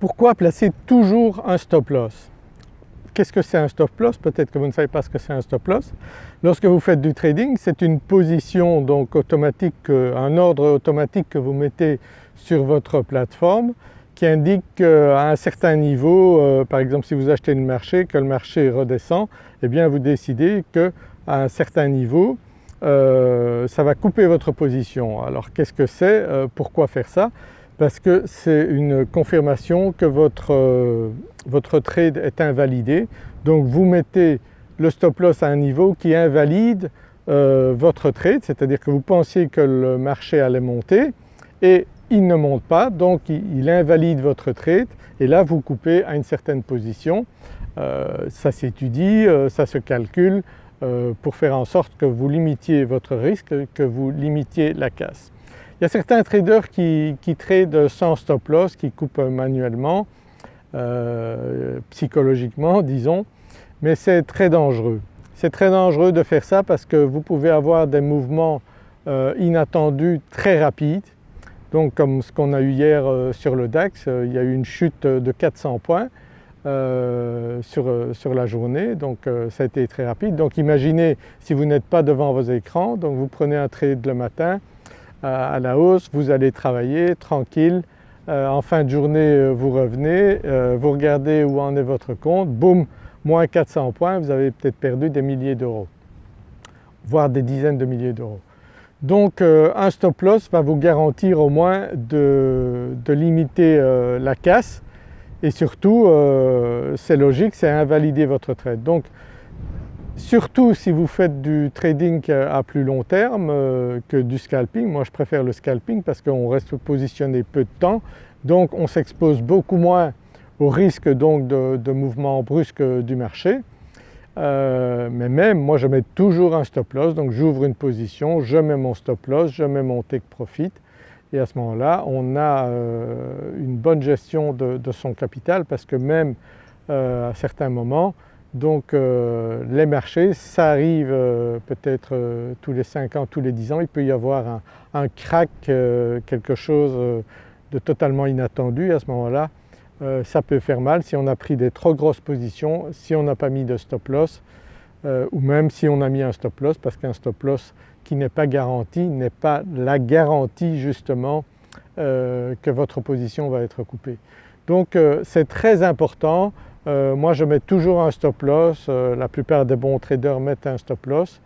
Pourquoi placer toujours un stop loss? Qu'est-ce que c'est un stop loss? Peut-être que vous ne savez pas ce que c'est un stop loss. Lorsque vous faites du trading, c'est une position donc automatique, euh, un ordre automatique que vous mettez sur votre plateforme qui indique qu'à un certain niveau, euh, par exemple si vous achetez le marché, que le marché redescend, eh bien vous décidez qu'à un certain niveau, euh, ça va couper votre position. Alors qu'est-ce que c'est? Pourquoi faire ça? Parce que c'est une confirmation que votre votre trade est invalidé. Donc vous mettez le stop loss à un niveau qui invalide euh, votre trade, c'est-à-dire que vous pensiez que le marché allait monter et il ne monte pas donc il, invalide votre trade et là vous coupez à une certaine position. Euh, ça s'étudie, euh, ça se calcule pour faire en sorte que vous limitiez votre risque, que vous limitiez la casse. Il y a certains traders qui, qui tradent sans stop loss, qui coupent manuellement euh, psychologiquement disons, mais c'est très dangereux. C'est très dangereux de faire ça parce que vous pouvez avoir des mouvements euh, inattendus très rapides. Donc comme ce qu'on a eu hier euh, sur le DAX, il y a eu une chute de 400 points sur, sur, la journée, donc ça a été très rapide. Donc imaginez si vous n'êtes pas devant vos écrans, donc vous prenez un trade le matin à la hausse, vous allez travailler tranquille, euh, en fin de journée euh, vous revenez, euh, vous regardez où en est votre compte, boum, moins 400 points, vous avez peut-être perdu des milliers d'euros, voire des dizaines de milliers d'euros. Donc un stop loss va vous garantir au moins de, limiter la casse et surtout c'est logique, c'est invalider votre trade. Surtout si vous faites du trading à plus long terme euh, que du scalping, moi je préfère le scalping parce qu'on reste positionné peu de temps. Donc on s'expose beaucoup moins au risque donc de, mouvements brusques du marché. Euh, mais même moi je mets toujours un stop loss. Donc j'ouvre une position, je mets mon stop loss, je mets mon take profit. Et à ce moment-là on a euh, une bonne gestion de, son capital parce que même à certains moments donc euh, les marchés, ça arrive euh, peut-être euh, tous les 5 ans, tous les 10 ans, il peut y avoir un, crack, quelque chose de totalement inattendu à ce moment-là. ça peut faire mal si on a pris des trop grosses positions, si on n'a pas mis de stop loss ou même si on a mis un stop loss parce qu'un stop loss qui n'est pas garanti n'est pas la garantie justement que votre position va être coupée. Donc c'est très important euh, moi je mets toujours un stop loss, euh, la plupart des bons traders mettent un stop loss.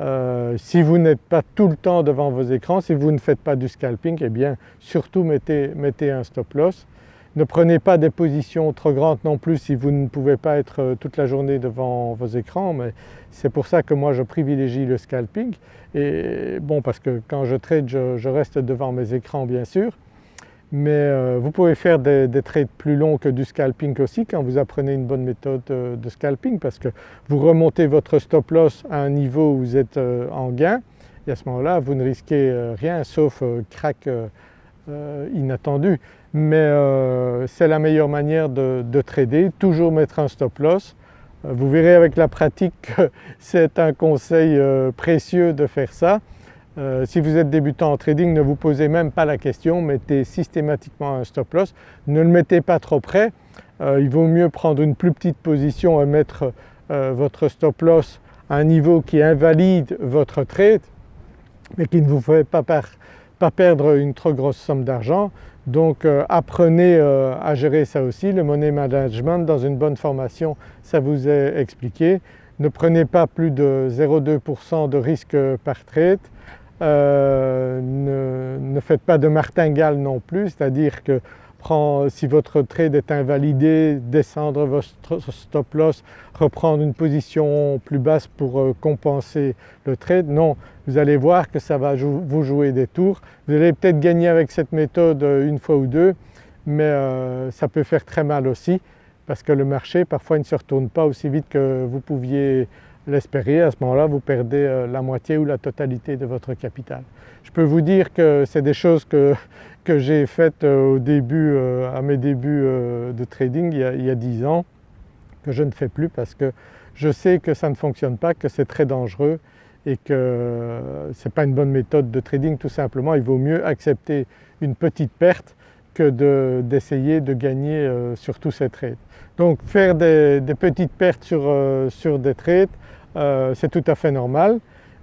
Euh, si vous n'êtes pas tout le temps devant vos écrans, si vous ne faites pas du scalping, eh bien surtout mettez, mettez un stop loss. Ne prenez pas des positions trop grandes non plus si vous ne pouvez pas être toute la journée devant vos écrans mais c'est pour ça que moi je privilégie le scalping et bon parce que quand je trade je reste devant mes écrans bien sûr mais euh, vous pouvez faire des, trades plus longs que du scalping aussi quand vous apprenez une bonne méthode euh, de scalping parce que vous remontez votre stop loss à un niveau où vous êtes euh, en gain et à ce moment-là vous ne risquez rien sauf crack inattendu. Mais c'est la meilleure manière de, de, trader, toujours mettre un stop loss. Vous verrez avec la pratique que c'est un conseil précieux de faire ça. Euh, si vous êtes débutant en trading, ne vous posez même pas la question, mettez systématiquement un stop loss, ne le mettez pas trop près, euh, il vaut mieux prendre une plus petite position et mettre euh, votre stop loss à un niveau qui invalide votre trade mais qui ne vous fait pas, pas perdre une trop grosse somme d'argent. Donc apprenez à gérer ça aussi, le money management dans une bonne formation ça vous est expliqué. Ne prenez pas plus de 0,2% de risque par trade, euh, ne, faites pas de martingale non plus, c'est-à-dire que si votre trade est invalidé, descendre votre stop loss, reprendre une position plus basse pour euh, compenser le trade. Non, vous allez voir que ça va vous jouer des tours. Vous allez peut-être gagner avec cette méthode euh, une fois ou deux, mais ça peut faire très mal aussi parce que le marché parfois ne se retourne pas aussi vite que vous pouviez l'espérer, à ce moment-là vous perdez euh, la moitié ou la totalité de votre capital. Je peux vous dire que c'est des choses que, que j'ai faites euh, au début, euh, à mes débuts de trading il y, a, il y a 10 ans, que je ne fais plus parce que je sais que ça ne fonctionne pas, que c'est très dangereux et que ce n'est pas une bonne méthode de trading tout simplement. Il vaut mieux accepter une petite perte que d'essayer de, gagner euh, sur tous ces trades. Donc faire des, petites pertes sur, euh, sur des trades euh, c'est tout à fait normal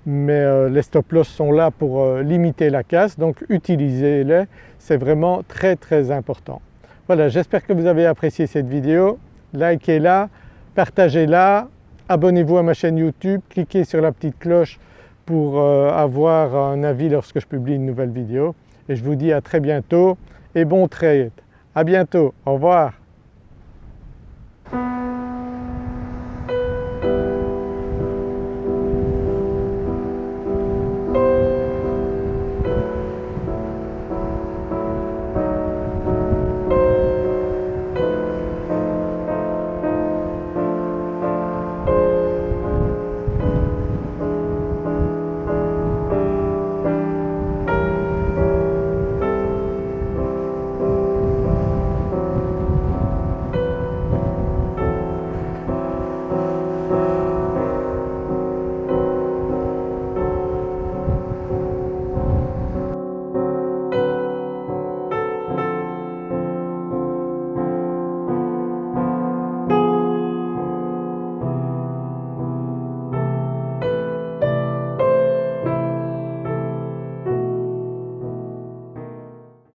mais les stop loss sont là pour limiter la casse donc utilisez-les, c'est vraiment très très important. Voilà j'espère que vous avez apprécié cette vidéo, likez-la, partagez-la, abonnez-vous à ma chaîne YouTube, cliquez sur la petite cloche pour avoir un avis lorsque je publie une nouvelle vidéo et je vous dis à très bientôt et bon trade. À bientôt, au revoir.